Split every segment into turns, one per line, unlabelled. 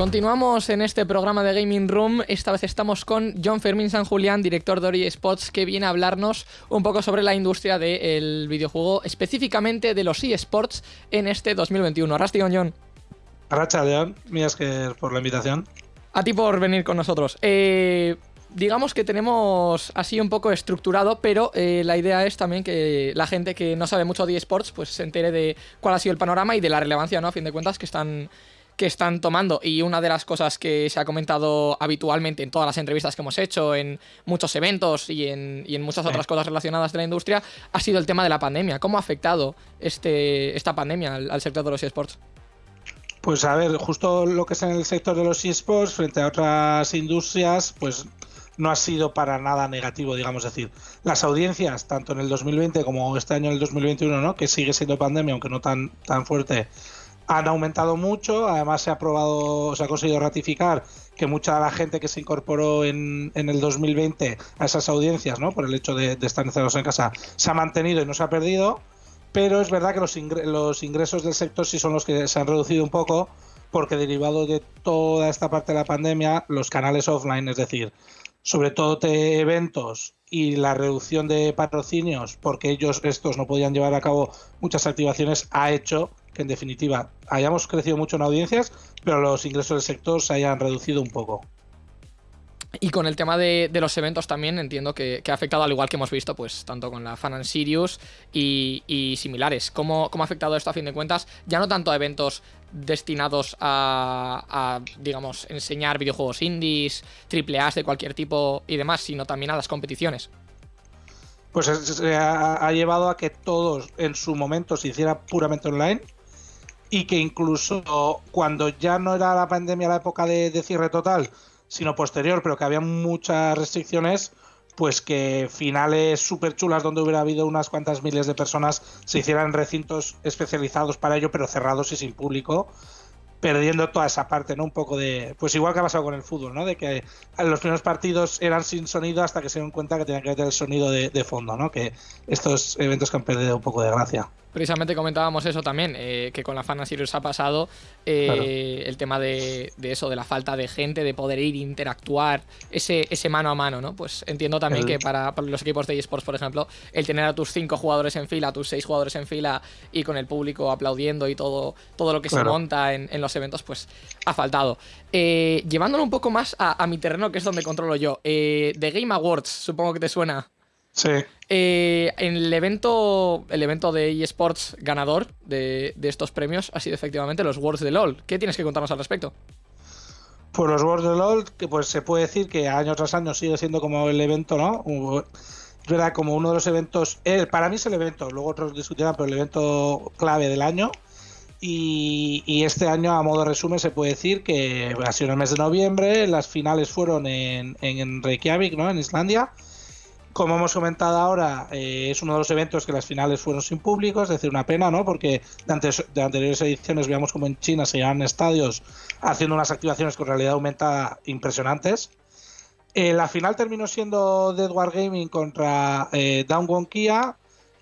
Continuamos en este programa de Gaming Room. Esta vez estamos con John Fermín San Julián, director de Ori Spots, que viene a hablarnos un poco sobre la industria del videojuego, específicamente de los eSports en este 2021. Rastion, John.
Racha, John. Mías que por la invitación.
A ti por venir con nosotros. Eh, digamos que tenemos así un poco estructurado, pero eh, la idea es también que la gente que no sabe mucho de eSports pues se entere de cuál ha sido el panorama y de la relevancia, ¿no? A fin de cuentas, que están que están tomando. Y una de las cosas que se ha comentado habitualmente en todas las entrevistas que hemos hecho, en muchos eventos y en, y en muchas otras cosas relacionadas de la industria, ha sido el tema de la pandemia. ¿Cómo ha afectado este, esta pandemia al, sector de los esports?
Pues a ver, justo lo que es en el sector de los esports frente a otras industrias, pues no ha sido para nada negativo, digamos decir. Las audiencias, tanto en el 2020 como este año en el 2021, ¿no? que sigue siendo pandemia, aunque no tan, tan fuerte, han aumentado mucho. Además, se ha probado, se ha conseguido ratificar que mucha de la gente que se incorporó en, en el 2020 a esas audiencias, ¿no? por el hecho de, estar encerrados en casa, se ha mantenido y no se ha perdido. Pero es verdad que los, ingresos del sector sí son los que se han reducido un poco, porque derivado de toda esta parte de la pandemia, los canales offline, es decir, sobre todo de eventos y la reducción de patrocinios, porque ellos estos no podían llevar a cabo muchas activaciones, ha hecho que en definitiva hayamos crecido mucho en audiencias, pero los ingresos del sector se hayan reducido un poco.
Y con el tema de, los eventos también entiendo que, ha afectado, al igual que hemos visto, pues tanto con la Fan and Sirius y, similares. ¿Cómo, ha afectado esto a fin de cuentas? Ya no tanto a eventos destinados a, digamos, enseñar videojuegos indies, triple A de cualquier tipo y demás, sino también a las competiciones.
Pues ha, ha llevado a que todos en su momento se hiciera puramente online y que incluso cuando ya no era la pandemia la época de, cierre total, sino posterior, pero que había muchas restricciones, pues que finales súper chulas donde hubiera habido unas cuantas miles de personas se hicieran recintos especializados para ello, pero cerrados y sin público, perdiendo toda esa parte, ¿no? Un poco de. Pues igual que ha pasado con el fútbol, ¿no? De que los primeros partidos eran sin sonido hasta que se dieron cuenta que tenían que meter el sonido de, de fondo, ¿no? Que estos eventos que han perdido un poco de gracia.
Precisamente comentábamos eso también, eh, que con la Fan Series ha pasado eh, el tema de, eso, de la falta de gente, de poder ir, interactuar, ese, ese mano a mano, ¿no? Pues entiendo también que para, los equipos de eSports, por ejemplo, el tener a tus cinco jugadores en fila, a tus seis jugadores en fila y con el público aplaudiendo y todo, todo lo que se monta en, los eventos, pues ha faltado. Eh, llevándolo un poco más a, a, mi terreno, que es donde controlo yo, The Game Awards, supongo que te suena.
Sí.
Eh, en el evento, el evento de eSports ganador de, estos premios ha sido efectivamente los Worlds de LOL. ¿Qué tienes que contarnos al respecto?
Pues los Worlds de LOL, que pues se puede decir que año tras año sigue siendo como el evento, ¿no? Era como uno de los eventos, eh, para mí es el evento, luego otros discutirán, pero el evento clave del año. Y, este año, a modo resumen, se puede decir que ha sido en el mes de noviembre, las finales fueron en, en Reykjavik, ¿no? En Islandia como hemos comentado ahora, eh, es uno de los eventos que las finales fueron sin público, es decir, una pena, ¿no? Porque de, anteriores ediciones veíamos como en China se llevan estadios haciendo unas activaciones con realidad aumentada impresionantes. Eh, la final terminó siendo de Edward Gaming contra eh, Down Kia.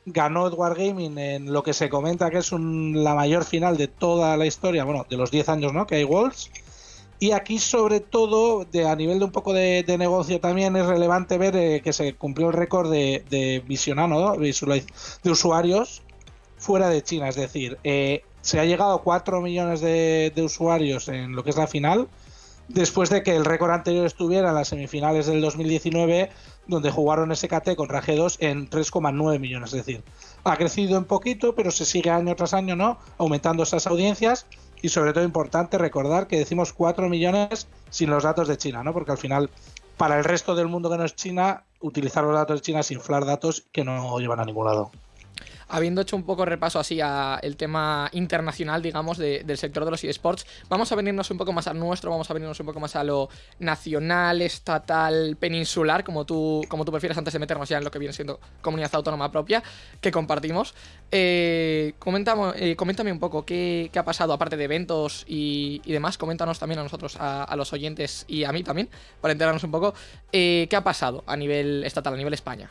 Ganó Edward Gaming en lo que se comenta que es la mayor final de toda la historia, bueno, de los 10 años ¿no? que hay Worlds. Y aquí, sobre todo, de, a nivel de un poco de, negocio también es relevante ver eh, que se cumplió el récord de, de visionado, de usuarios fuera de China. Es decir, eh, se ha llegado a 4 millones de, usuarios en lo que es la final, después de que el récord anterior estuviera en las semifinales del 2019, donde jugaron SKT contra G2 en 3,9 millones. Es decir, ha crecido un poquito, pero se sigue año tras año, ¿no? Aumentando esas audiencias y sobre todo importante recordar que decimos 4 millones sin los datos de China, ¿no? Porque al final, para el resto del mundo que no es China, utilizar los datos de China es inflar datos que no llevan a ningún lado
habiendo hecho un poco repaso así a el tema internacional, digamos, del sector de los eSports, vamos a venirnos un poco más al nuestro, vamos a venirnos un poco más a lo nacional, estatal, peninsular, como tú, como tú prefieras, antes de meternos ya en lo que viene siendo comunidad autónoma propia, que compartimos. Eh, eh, coméntame un poco qué, ha pasado, aparte de eventos y, demás, coméntanos también a nosotros, a, los oyentes y a mí también, para enterarnos un poco, eh, qué ha pasado a nivel estatal, a nivel España.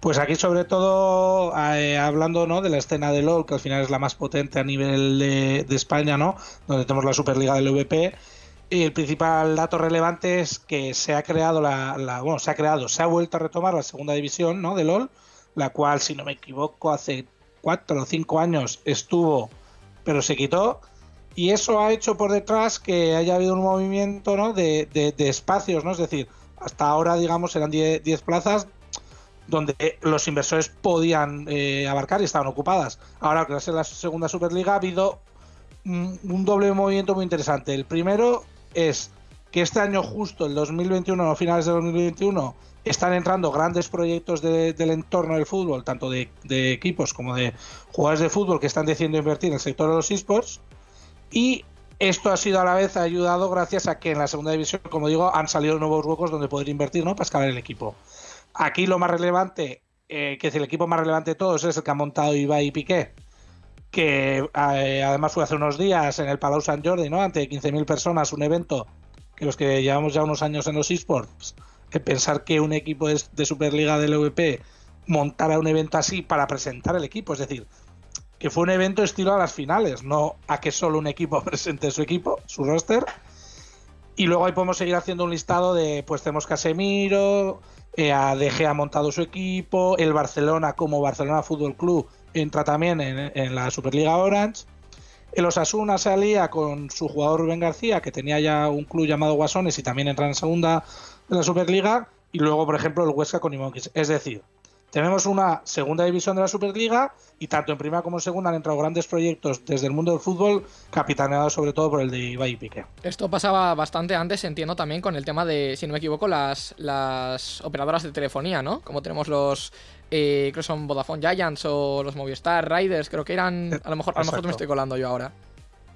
Pues aquí sobre todo eh, hablando ¿no? de la escena de LOL, que al final es la más potente a nivel de, España, ¿no? donde tenemos la Superliga del VP, Y el principal dato relevante es que se ha creado la, bueno, se ha creado, se ha vuelto a retomar la segunda división, ¿no? De LOL, la cual, si no me equivoco, hace cuatro o cinco años estuvo, pero se quitó. Y eso ha hecho por detrás que haya habido un movimiento ¿no? de, de, espacios, ¿no? Es decir, hasta ahora, digamos, eran 10 plazas donde los inversores podían eh, abarcar y estaban ocupadas. Ahora, gracias a la segunda Superliga, ha habido un, un doble movimiento muy interesante. El primero es que este año justo, el 2021, a finales de 2021, están entrando grandes proyectos del entorno del fútbol, tanto de, equipos como de jugadores de fútbol que están decidiendo invertir en el sector de los esports. Y esto ha sido a la vez ayudado gracias a que en la segunda división, como digo, han salido nuevos huecos donde poder invertir ¿no? para escalar el equipo. Aquí lo más relevante, eh, que es el equipo más relevante de todos, es el que ha montado Ibai y Piqué, que eh, además fue hace unos días en el Palau San Jordi, ¿no? ante 15.000 personas, un evento que los que llevamos ya unos años en los esports, que pensar que un equipo de Superliga del EVP montara un evento así para presentar el equipo, es decir, que fue un evento estilo a las finales, no a que solo un equipo presente su equipo, su roster. Y luego ahí podemos seguir haciendo un listado de, pues tenemos Casemiro, eh, ha montado su equipo, el Barcelona como Barcelona Fútbol Club entra también en, la Superliga Orange. El Osasuna salía con su jugador Rubén García, que tenía ya un club llamado Guasones y también entra en segunda de la Superliga. Y luego, por ejemplo, el Huesca con Imonkis. Es decir, tenemos una segunda división de la Superliga y tanto en primera como en segunda han entrado grandes proyectos desde el mundo del fútbol, capitaneados sobre todo por el de Ibai y Piqué.
Esto pasaba bastante antes, entiendo también, con el tema de, si no me equivoco, las, las operadoras de telefonía, ¿no? Como tenemos los, eh, creo que son Vodafone Giants o los Movistar Riders, creo que eran, a lo mejor, a lo mejor me estoy colando yo ahora.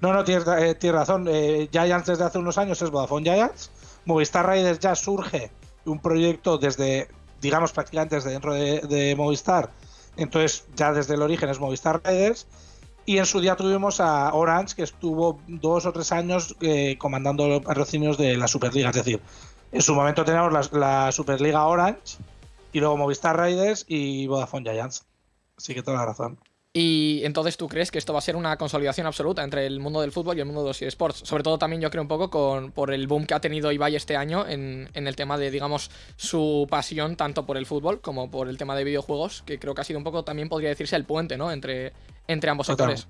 No, no, tienes, eh, razón. Eh, Giants desde hace unos años es Vodafone Giants. Movistar Riders ya surge un proyecto desde digamos prácticamente desde dentro de, Movistar. Entonces ya desde el origen es Movistar Riders. Y en su día tuvimos a Orange, que estuvo dos o tres años eh, comandando los patrocinios de la Superliga. Es decir, en su momento teníamos la, Superliga Orange, y luego Movistar Riders y Vodafone Giants. Así que toda la razón.
Y entonces tú crees que esto va a ser una consolidación absoluta entre el mundo del fútbol y el mundo de los eSports. Sobre todo también yo creo un poco con, por el boom que ha tenido Ibai este año en, el tema de, digamos, su pasión tanto por el fútbol como por el tema de videojuegos, que creo que ha sido un poco, también podría decirse, el puente, ¿no? Entre, entre ambos sectores.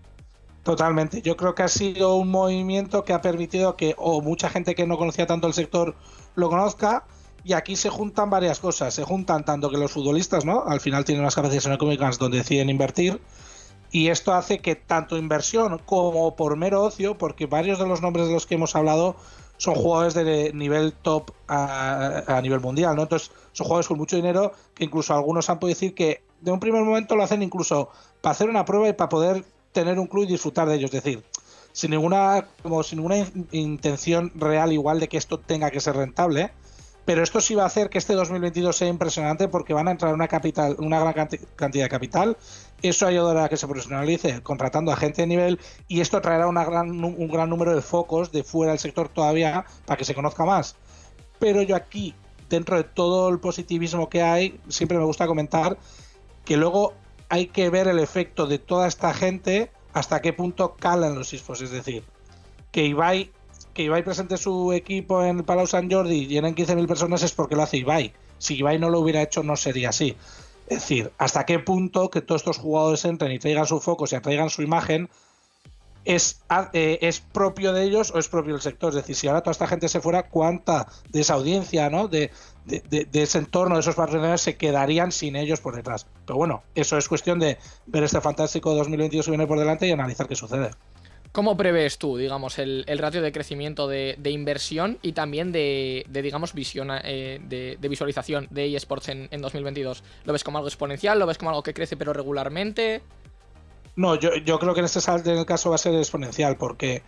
Totalmente. Yo creo que ha sido un movimiento que ha permitido que o mucha gente que no conocía tanto el sector lo conozca. Y aquí se juntan varias cosas. Se juntan tanto que los futbolistas, ¿no? Al final tienen unas capacidades económicas donde deciden invertir y esto hace que tanto inversión como por mero ocio, porque varios de los nombres de los que hemos hablado son jugadores de nivel top a, nivel mundial, ¿no? Entonces son jugadores con mucho dinero que incluso algunos han podido decir que de un primer momento lo hacen incluso para hacer una prueba y para poder tener un club y disfrutar de ellos, es decir, sin ninguna como sin ninguna intención real igual de que esto tenga que ser rentable, pero esto sí va a hacer que este 2022 sea impresionante porque van a entrar una capital, una gran cantidad de capital. Eso ayudará a que se profesionalice contratando a gente de nivel y esto traerá gran, un gran número de focos de fuera del sector todavía para que se conozca más. Pero yo aquí, dentro de todo el positivismo que hay, siempre me gusta comentar que luego hay que ver el efecto de toda esta gente hasta qué punto calan los ISFOS. Es decir, que Ibai que Ibai presente su equipo en el Palau San Jordi y llenen 15.000 personas es porque lo hace Ibai. Si Ibai no lo hubiera hecho, no sería así. Es decir, hasta qué punto que todos estos jugadores entren y traigan su foco, y traigan su imagen, es, eh, es propio de ellos o es propio del sector. Es decir, si ahora toda esta gente se fuera, ¿cuánta de esa audiencia, ¿no? de, de, de ese entorno, de esos patrocinadores, se quedarían sin ellos por detrás? Pero bueno, eso es cuestión de ver este fantástico 2022 que viene por delante y analizar qué sucede.
¿Cómo prevés tú, digamos, el, ratio de crecimiento de, inversión y también de, digamos, visión, eh, de, visualización de eSports en, en 2022? ¿Lo ves como algo exponencial? ¿Lo ves como algo que crece pero regularmente?
No, yo, creo que en este en el caso va a ser exponencial porque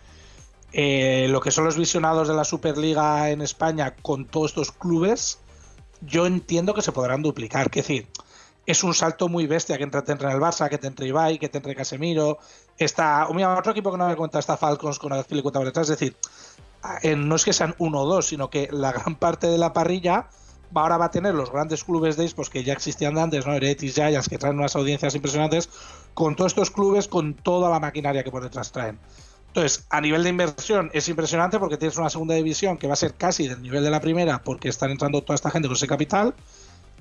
eh, lo que son los visionados de la Superliga en España con todos estos clubes, yo entiendo que se podrán duplicar. Es decir, es un salto muy bestia que entre, te entre el Barça, que te entre Ibai, que te entre Casemiro. Está, otro equipo que no me cuenta está Falcons con Azpilicueta por detrás. Es decir, no es que sean uno o dos, sino que la gran parte de la parrilla ahora va a tener los grandes clubes de esports que ya existían antes, ¿no? Heretis, Giants, que traen unas audiencias impresionantes, con todos estos clubes, con toda la maquinaria que por detrás traen. Entonces, a nivel de inversión es impresionante porque tienes una segunda división que va a ser casi del nivel de la primera porque están entrando toda esta gente con ese capital.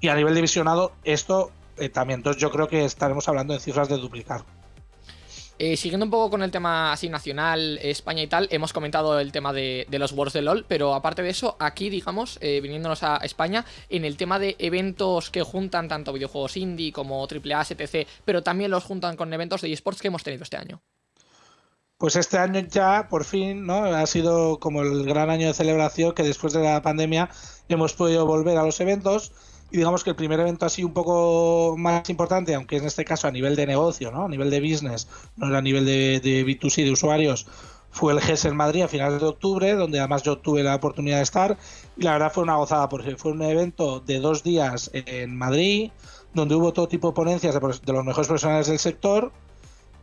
Y a nivel de visionado, esto eh, también. Entonces, yo creo que estaremos hablando de cifras de duplicar.
Eh, siguiendo un poco con el tema así nacional, España y tal, hemos comentado el tema de, los Worlds de LOL, pero aparte de eso, aquí, digamos, eh, viniéndonos a España, en el tema de eventos que juntan tanto videojuegos indie como AAA, etc., pero también los juntan con eventos de esports que hemos tenido este año.
Pues este año ya, por fin, ¿no? Ha sido como el gran año de celebración que después de la pandemia hemos podido volver a los eventos y digamos que el primer evento así un poco más importante, aunque en este caso a nivel de negocio, ¿no? a nivel de business, no era a nivel de, de B2C, de usuarios, fue el GES en Madrid a finales de octubre, donde además yo tuve la oportunidad de estar. Y la verdad fue una gozada, porque fue un evento de dos días en Madrid, donde hubo todo tipo de ponencias de, los mejores profesionales del sector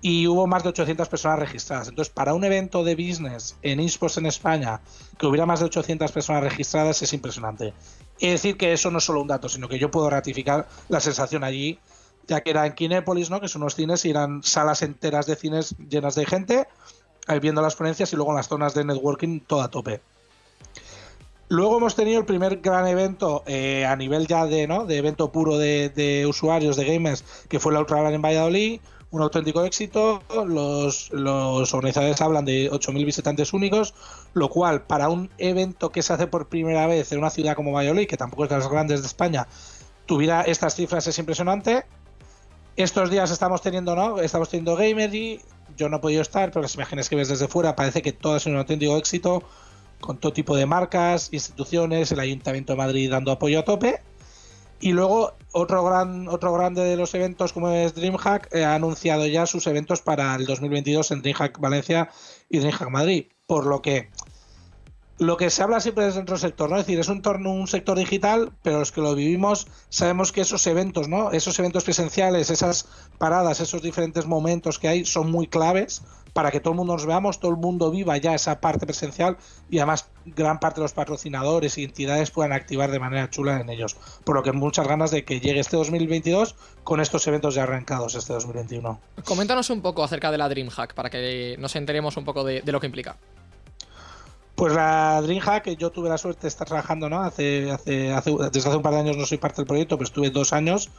y hubo más de 800 personas registradas. Entonces, para un evento de business en esports en España, que hubiera más de 800 personas registradas, es impresionante. Es decir, que eso no es solo un dato, sino que yo puedo ratificar la sensación allí, ya que era en Kinépolis, ¿no? que son unos cines y eran salas enteras de cines llenas de gente, viendo las ponencias y luego en las zonas de networking todo a tope. Luego hemos tenido el primer gran evento eh, a nivel ya de, ¿no? de evento puro de, usuarios, de gamers, que fue la Ultra en Valladolid, un auténtico éxito. Los, organizadores hablan de 8.000 visitantes únicos, lo cual para un evento que se hace por primera vez en una ciudad como Valladolid, que tampoco es de las grandes de España, tuviera estas cifras es impresionante. Estos días estamos teniendo, ¿no? Estamos teniendo Gamery. Yo no he podido estar, pero las imágenes que ves desde fuera parece que todo es un auténtico éxito, con todo tipo de marcas, instituciones, el Ayuntamiento de Madrid dando apoyo a tope. Y luego otro gran otro grande de los eventos como es DreamHack eh, ha anunciado ya sus eventos para el 2022 en DreamHack Valencia y DreamHack Madrid, por lo que lo que se habla siempre es dentro del sector, ¿no? Es decir, es un, torno, un sector digital, pero los que lo vivimos sabemos que esos eventos, ¿no? Esos eventos presenciales, esas paradas, esos diferentes momentos que hay son muy claves para que todo el mundo nos veamos, todo el mundo viva ya esa parte presencial y además gran parte de los patrocinadores y entidades puedan activar de manera chula en ellos. Por lo que muchas ganas de que llegue este 2022 con estos eventos ya arrancados este 2021.
Coméntanos un poco acerca de la DreamHack para que nos enteremos un poco de, lo que implica.
Pues la DreamHack, yo tuve la suerte de estar trabajando, ¿no? Hace, hace, hace, desde hace un par de años no soy parte del proyecto, pero estuve dos años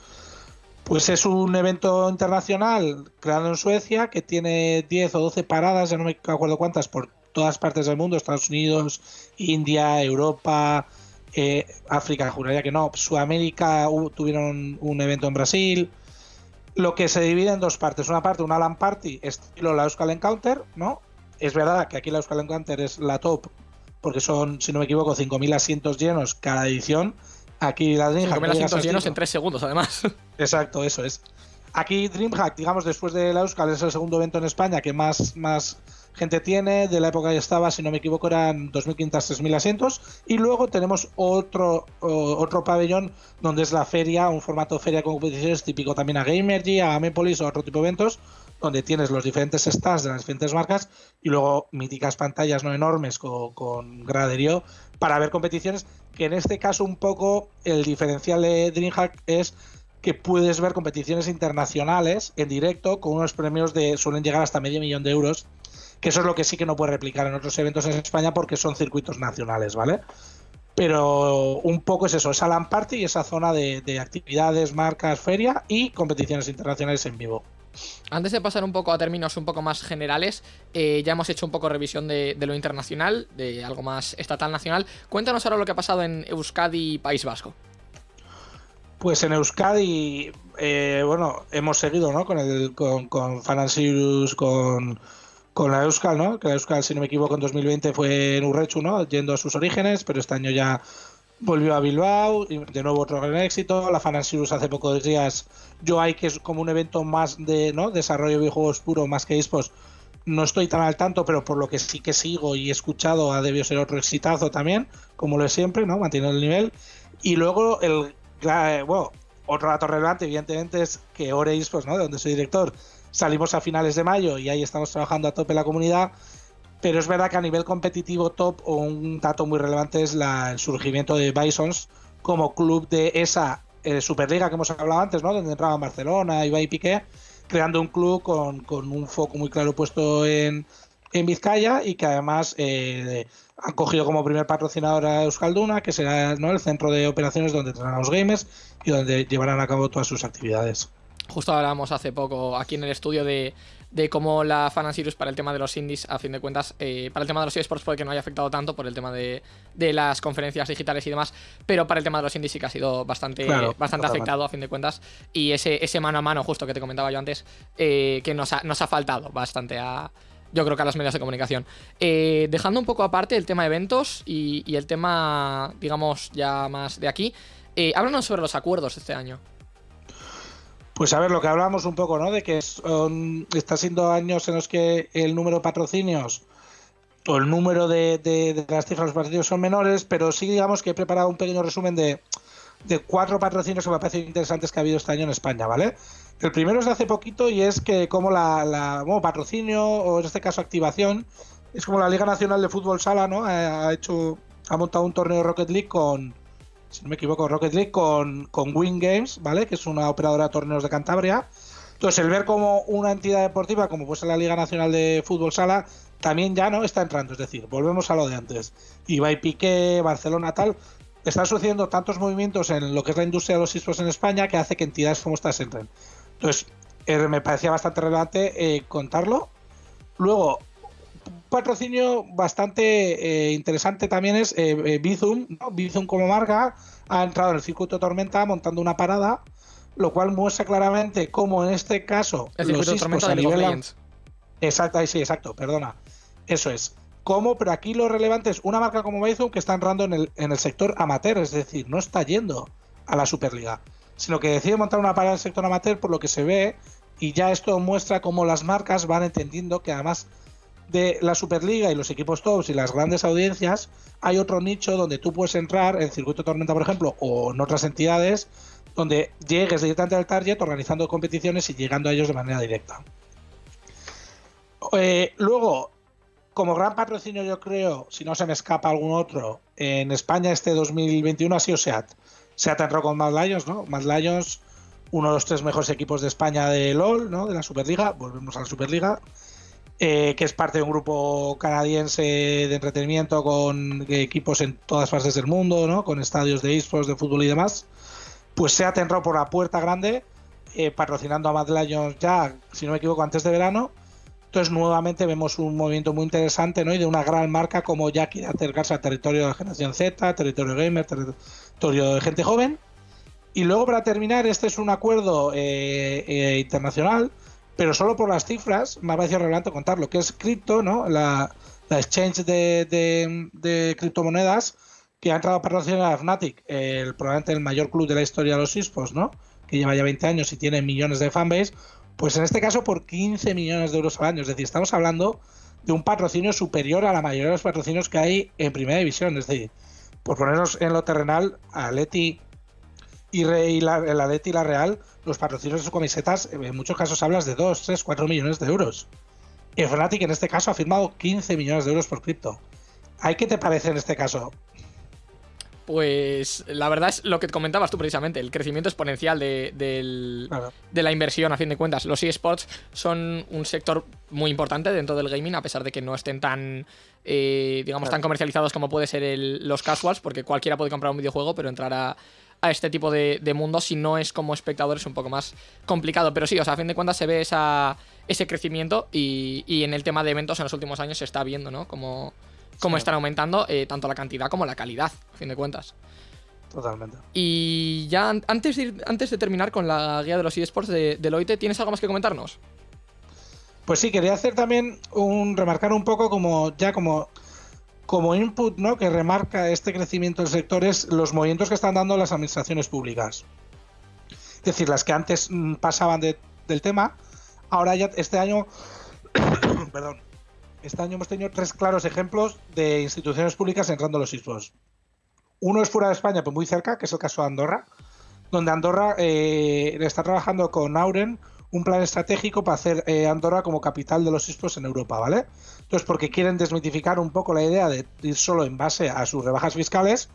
pues es un evento internacional creado en Suecia que tiene 10 o 12 paradas, ya no me acuerdo cuántas, por todas partes del mundo, Estados Unidos, India, Europa, eh, África, juraría que no, Sudamérica tuvieron un evento en Brasil, lo que se divide en dos partes. Una parte, una LAN Party, estilo la Euskal Encounter, ¿no? Es verdad que aquí la Euskal Encounter es la top, porque son, si no me equivoco, 5.000 asientos llenos cada edición. Aquí la DreamHack.
asientos llenos en tres segundos, además.
Exacto, eso es. Aquí DreamHack, digamos, después de la Euskal, es el segundo evento en España que más, más gente tiene. De la época que estaba, si no me equivoco, eran 2.500, 3.000 asientos. Y luego tenemos otro, otro pabellón donde es la feria, un formato de feria con competiciones típico también a Gamergy, a Amepolis o otro tipo de eventos, donde tienes los diferentes stands de las diferentes marcas y luego míticas pantallas no enormes con, con graderío para ver competiciones que en este caso un poco el diferencial de DreamHack es que puedes ver competiciones internacionales en directo con unos premios de suelen llegar hasta medio millón de euros, que eso es lo que sí que no puede replicar en otros eventos en España porque son circuitos nacionales, ¿vale? Pero un poco es eso, esa LAN party y esa zona de, actividades, marcas, feria y competiciones internacionales en vivo.
Antes de pasar un poco a términos un poco más generales, eh, ya hemos hecho un poco revisión de, lo internacional, de algo más estatal nacional. Cuéntanos ahora lo que ha pasado en Euskadi y País Vasco.
Pues en Euskadi, eh, bueno, hemos seguido, ¿no? Con el con, con con, con la Euskal, ¿no? Que la Euskal, si no me equivoco, en 2020 fue en Urrechu, ¿no? Yendo a sus orígenes, pero este año ya volvió a Bilbao, y de nuevo otro gran éxito. La Fanasirus hace pocos días, yo hay que es como un evento más de ¿no? desarrollo de videojuegos puro, más que esports. No estoy tan al tanto, pero por lo que sí que sigo y he escuchado, ha debido ser otro exitazo también, como lo es siempre, ¿no? Manteniendo el nivel. Y luego el eh, bueno, otro dato relevante, evidentemente, es que Ore pues, ¿no? de donde soy director, salimos a finales de mayo y ahí estamos trabajando a tope la comunidad. Pero es verdad que a nivel competitivo top, un dato muy relevante es el surgimiento de Bisons como club de esa eh, Superliga que hemos hablado antes, ¿no? Donde entraban Barcelona, Ibai y Piqué, creando un club con, con un foco muy claro puesto en, en Vizcaya y que además eh, han cogido como primer patrocinador a Euskalduna, que será ¿no? el centro de operaciones donde tendrán los gamers y donde llevarán a cabo todas sus actividades.
Justo hablábamos hace poco aquí en el estudio de, de cómo la Fan Series para el tema de los indies, a fin de cuentas, eh, para el tema de los eSports puede que no haya afectado tanto por el tema de, de, las conferencias digitales y demás, pero para el tema de los indies sí que ha sido bastante, bastante afectado a fin de cuentas. Y ese, ese mano a mano, justo que te comentaba yo antes, eh, que nos ha, nos ha faltado bastante a, yo creo que a los medios de comunicación. Eh, dejando un poco aparte el tema de eventos y, y el tema, digamos, ya más de aquí, eh, háblanos sobre los acuerdos de este año.
Pues a ver, lo que hablamos un poco, ¿no? De que son, está siendo años en los que el número de patrocinios o el número de, las cifras de los patrocinios son menores, pero sí digamos que he preparado un pequeño resumen de, de cuatro patrocinios que me parecen interesantes que ha habido este año en España, ¿vale? El primero es de hace poquito y es que como la, la bueno, patrocinio o en este caso activación es como la Liga Nacional de Fútbol Sala, ¿no? Ha hecho ha montado un torneo Rocket League con si no me equivoco, Rocket League con, con Win Games, ¿vale? Que es una operadora de torneos de Cantabria. Entonces, el ver como una entidad deportiva, como puede ser la Liga Nacional de Fútbol Sala, también ya no está entrando. Es decir, volvemos a lo de antes. Ibai Piqué, Barcelona, tal. Están sucediendo tantos movimientos en lo que es la industria de los esports en España que hace que entidades como estas entren. Entonces, eh, me parecía bastante relevante eh, contarlo. Luego, patrocinio bastante eh, interesante también es eh, Bizum. ¿no? Bizum como marca ha entrado en el circuito Tormenta montando una parada, lo cual muestra claramente cómo en este caso
el circuito a nivel...
Exacto, sí, exacto, perdona. Eso es. ¿Cómo? Pero aquí lo relevante es una marca como Bizum que está entrando en el, en el sector amateur, es decir, no está yendo a la Superliga, sino que decide montar una parada en el sector amateur por lo que se ve y ya esto muestra cómo las marcas van entendiendo que además de la Superliga y los equipos tops y las grandes audiencias, hay otro nicho donde tú puedes entrar, en Circuito Tormenta, por ejemplo, o en otras entidades, donde llegues directamente al target organizando competiciones y llegando a ellos de manera directa. Eh, luego, como gran patrocinio, yo creo, si no se me escapa algún otro, en España este 2021 ha sido SEAT. SEAT entró con Mad Lions, ¿no? Mad Lions, uno de los tres mejores equipos de España de LOL, ¿no? De la Superliga. Volvemos a la Superliga eh, que es parte de un grupo canadiense de entretenimiento con equipos en todas partes del mundo, ¿no? con estadios de esports, de fútbol y demás, pues se ha por la puerta grande, eh, patrocinando a Mad Lions ya, si no me equivoco, antes de verano. Entonces, nuevamente vemos un movimiento muy interesante ¿no? y de una gran marca como ya quiere acercarse al territorio de la generación Z, territorio gamer, territorio de gente joven. Y luego, para terminar, este es un acuerdo eh, eh, internacional pero solo por las cifras me ha parecido relevante contar lo que es cripto, ¿no? La, la exchange de, de, criptomonedas que ha entrado a patrocinar a Fnatic, el, probablemente el mayor club de la historia de los esports, ¿no? Que lleva ya 20 años y tiene millones de fanbase, pues en este caso por 15 millones de euros al año. Es decir, estamos hablando de un patrocinio superior a la mayoría de los patrocinios que hay en primera división. Es decir, por ponernos en lo terrenal, Leti y, y la, Leti y la Real los patrocinios de sus camisetas, en muchos casos hablas de 2, 3, 4 millones de euros. Y Fnatic en este caso ha firmado 15 millones de euros por cripto. ¿Hay qué te parece en este caso?
Pues la verdad es lo que comentabas tú precisamente, el crecimiento exponencial de, de, claro. de la inversión a fin de cuentas. Los eSports son un sector muy importante dentro del gaming, a pesar de que no estén tan, eh, digamos, claro. tan comercializados como puede ser el, los casuals, porque cualquiera puede comprar un videojuego, pero entrar a, a este tipo de, de mundo si no es como espectador es un poco más complicado. Pero sí, o sea, a fin de cuentas se ve esa, ese crecimiento y, y en el tema de eventos en los últimos años se está viendo, ¿no? Como, como sí. están aumentando eh, tanto la cantidad como la calidad, a fin de cuentas.
Totalmente.
Y ya antes de, ir, antes de terminar con la guía de los eSports de Deloitte, ¿tienes algo más que comentarnos?
Pues sí, quería hacer también un remarcar un poco como ya como como input ¿no? que remarca este crecimiento del sector es los movimientos que están dando las administraciones públicas. Es decir, las que antes mm, pasaban de, del tema, ahora ya este año, perdón, este año hemos tenido tres claros ejemplos de instituciones públicas entrando los esports. Uno es fuera de España, pues muy cerca, que es el caso de Andorra, donde Andorra eh, está trabajando con Auren un plan estratégico para hacer eh, Andorra como capital de los esports en Europa, ¿vale? Entonces, porque quieren desmitificar un poco la idea de ir solo en base a sus rebajas fiscales,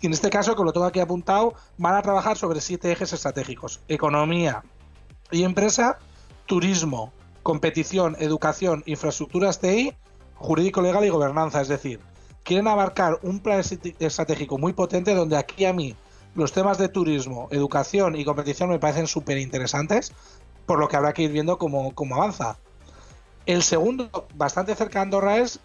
y en este caso, que lo tengo aquí apuntado, van a trabajar sobre siete ejes estratégicos: economía y empresa, turismo, competición, educación, infraestructuras TI, jurídico, legal y gobernanza. Es decir, quieren abarcar un plan estratégico muy potente donde aquí a mí los temas de turismo, educación y competición me parecen súper interesantes, por lo que habrá que ir viendo cómo, cómo avanza. El segundo, bastante cerca de Andorra es,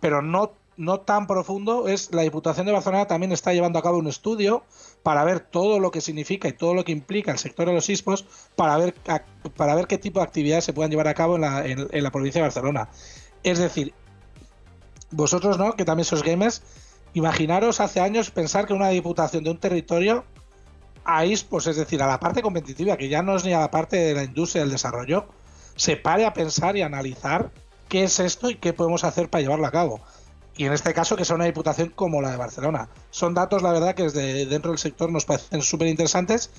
pero no no tan profundo es la Diputación de Barcelona también está llevando a cabo un estudio para ver todo lo que significa y todo lo que implica el sector de los ISPOs para ver, para ver qué tipo de actividades se puedan llevar a cabo en la, en, la provincia de Barcelona. Es decir, vosotros, ¿no? Que también sois gamers, imaginaros hace años pensar que una diputación de un territorio a ISPOs, es decir, a la parte competitiva, que ya no es ni a la parte de la industria del desarrollo, se pare a pensar y analizar qué es esto y qué podemos hacer para llevarlo a cabo y en este caso que sea una diputación como la de Barcelona. Son datos, la verdad, que desde dentro del sector nos parecen súper interesantes.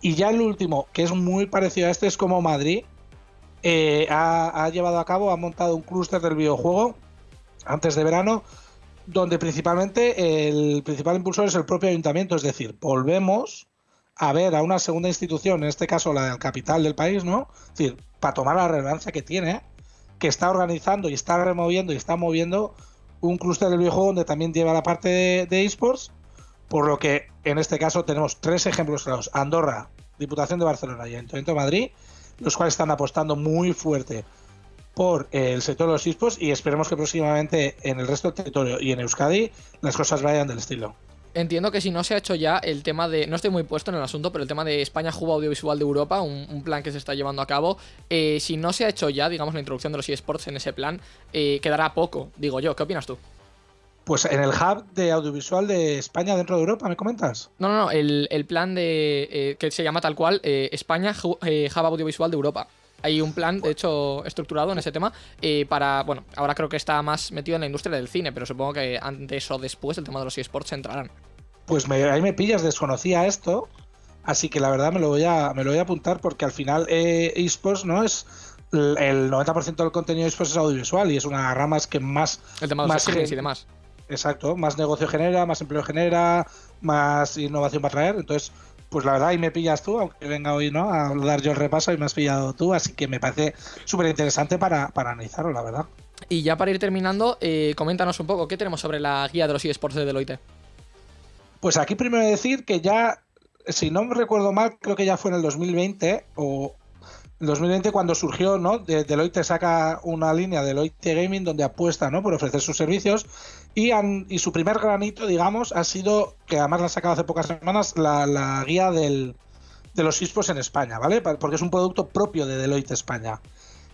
Y ya el último, que es muy parecido a este, es como Madrid eh, ha, llevado a cabo, ha montado un clúster del videojuego antes de verano, donde principalmente el principal impulsor es el propio ayuntamiento, es decir, volvemos a ver a una segunda institución, en este caso la del capital del país, ¿no? Es decir, para tomar la relevancia que tiene, que está organizando y está removiendo y está moviendo un clúster del videojuego donde también lleva la parte de, esports, por lo que en este caso tenemos tres ejemplos claros, Andorra, Diputación de Barcelona y Ayuntamiento de Madrid, los cuales están apostando muy fuerte por el sector de los esports y esperemos que próximamente en el resto del territorio y en Euskadi las cosas vayan del estilo.
Entiendo que si no se ha hecho ya el tema de. No estoy muy puesto en el asunto, pero el tema de España Juba Audiovisual de Europa, un, plan que se está llevando a cabo. Eh, si no se ha hecho ya, digamos, la introducción de los eSports en ese plan, eh, quedará poco, digo yo. ¿Qué opinas tú?
Pues en el hub de audiovisual de España dentro de Europa, ¿me comentas?
No, no, no, el, plan de. Eh, que se llama tal cual España Hub Audiovisual de Europa hay un plan, de hecho, estructurado en ese tema eh, para, bueno, ahora creo que está más metido en la industria del cine, pero supongo que antes o después el tema de los eSports entrarán.
Pues ahí me pillas, desconocía esto, así que la verdad me lo voy a, me lo voy a apuntar porque al final eh, eSports no es el 90% del contenido eSports es audiovisual y es una rama que más...
El tema de los más y demás.
Exacto, más negocio genera, más empleo genera, más innovación va a traer, entonces pues la verdad ahí me pillas tú, aunque venga hoy no a dar yo el repaso y me has pillado tú, así que me parece súper interesante para, analizarlo, la verdad.
Y ya para ir terminando, eh, coméntanos un poco, ¿qué tenemos sobre la guía de los eSports de Deloitte?
Pues aquí primero decir que ya, si no me recuerdo mal, creo que ya fue en el 2020 o, en 2020 cuando surgió, ¿no? Deloitte saca una línea Deloitte Gaming donde apuesta, ¿no? Por ofrecer sus servicios y, y su primer granito, digamos, ha sido, que además la ha sacado hace pocas semanas, la, guía del, de los esports en España, ¿vale? Porque es un producto propio de Deloitte España.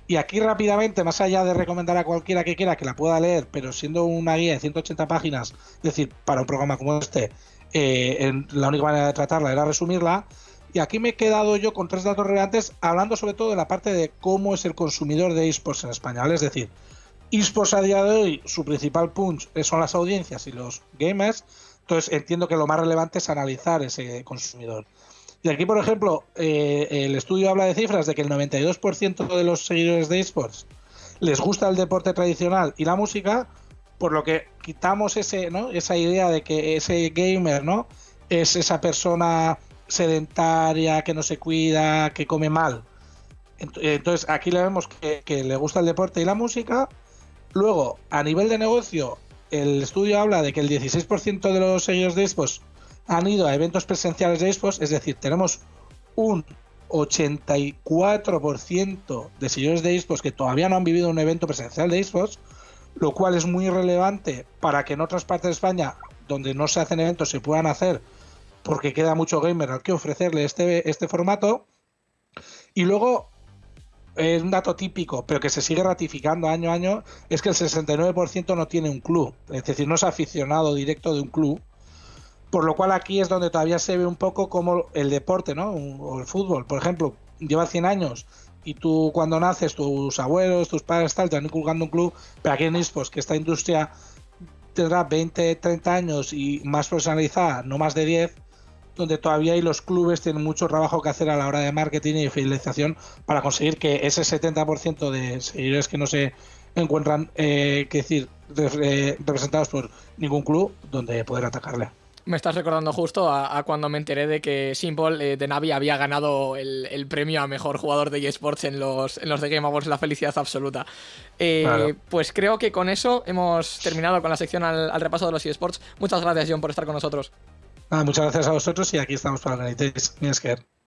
Y aquí rápidamente, más allá de recomendar a cualquiera que quiera que la pueda leer, pero siendo una guía de 180 páginas, es decir, para un programa como este, eh, la única manera de tratarla era resumirla, y aquí me he quedado yo con tres datos relevantes, hablando sobre todo de la parte de cómo es el consumidor de esports en España. Es decir, esports a día de hoy, su principal punch son las audiencias y los gamers. Entonces entiendo que lo más relevante es analizar ese consumidor. Y aquí, por ejemplo, eh, el estudio habla de cifras de que el 92% de los seguidores de esports les gusta el deporte tradicional y la música, por lo que quitamos ese, ¿no? esa idea de que ese gamer ¿no? es esa persona sedentaria, que no se cuida, que come mal. Entonces aquí le vemos que, le gusta el deporte y la música. Luego, a nivel de negocio, el estudio habla de que el 16% de los seguidores de Xbox han ido a eventos presenciales de Xbox, es decir, tenemos un 84% de seguidores de Xbox que todavía no han vivido un evento presencial de Xbox, lo cual es muy relevante para que en otras partes de España, donde no se hacen eventos, se puedan hacer porque queda mucho gamer al que ofrecerle este, este formato. Y luego, es un dato típico, pero que se sigue ratificando año a año, es que el 69% no tiene un club, es decir, no es aficionado directo de un club. Por lo cual aquí es donde todavía se ve un poco como el deporte, ¿no? O el fútbol, por ejemplo, lleva 100 años y tú cuando naces, tus abuelos, tus padres tal, te van inculcando un club, pero aquí en Ispos, que esta industria tendrá 20, 30 años y más profesionalizada, no más de 10, donde todavía hay los clubes tienen mucho trabajo que hacer a la hora de marketing y fidelización para conseguir que ese 70% de seguidores que no se encuentran, eh, que decir, representados por ningún club, donde poder atacarle.
Me estás recordando justo a, cuando me enteré de que Simple eh, de Navi había ganado el, premio a mejor jugador de eSports en los, en los de Game Awards, la felicidad absoluta. Eh, pues creo que con eso hemos terminado con la sección al, repaso de los eSports. Muchas gracias, John, por estar con nosotros.
Muchas gracias a vosotros y aquí estamos para la Mi